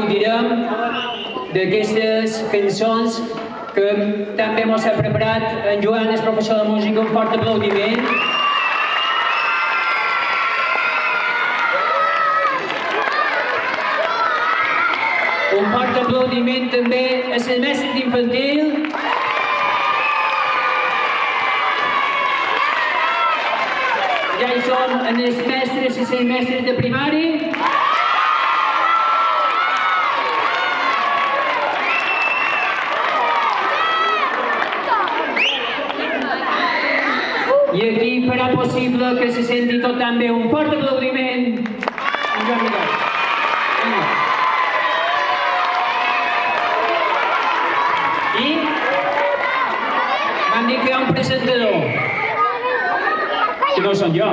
gaudirem d'aquestes cançons que també mos ha preparat en Joan, el professor de música, un fort aplaudiment. Un fort aplaudiment també a les mestres d'infantil. Ja hi som en els mestres i les mestres de primari. Farà possible que se senti tot també un fort aplaudiment. En Joan Miguel. Vinga. I m'han dit que hi ha un presentador. Que no som jo.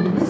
Ooh.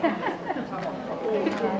감사합니다.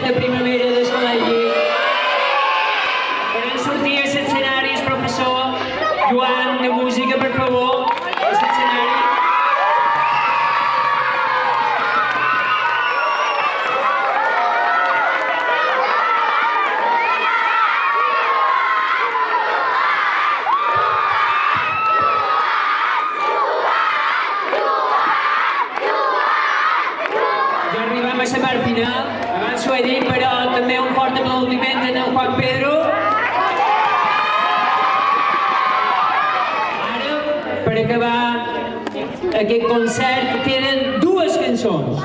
mujer de É que conserte, tienen duas canções.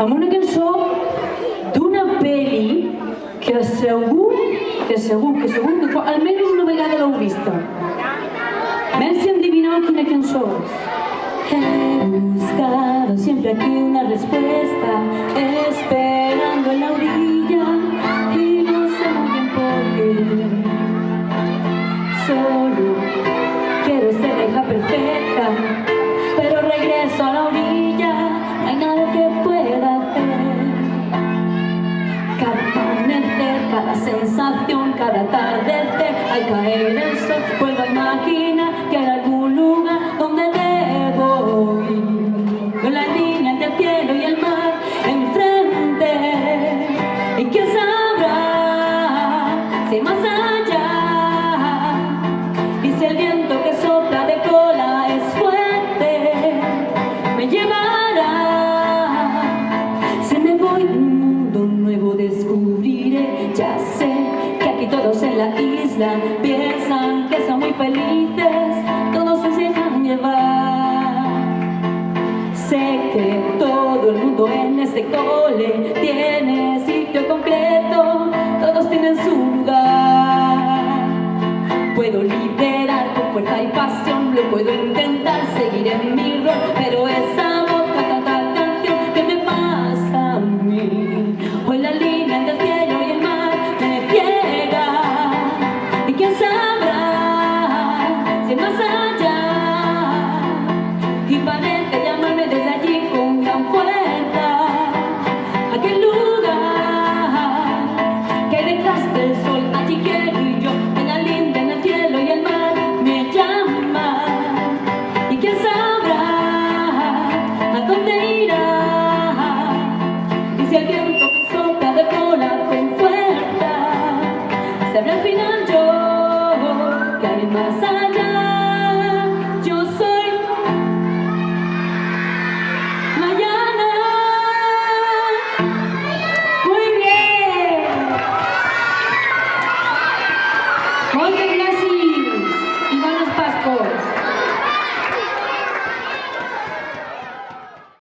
amb una cançó d'una pel·li que segur, que segur, que segur que almenys una vegada l'heu vista. Ven si quina cançó és. He buscado siempre aquí una respuesta, a guidance of todo el mundo en este cole tiene sitio completo, todos tienen su lugar. Puedo liderar con fuerza y pasión, lo puedo intentar, seguir en mi rol, pero esa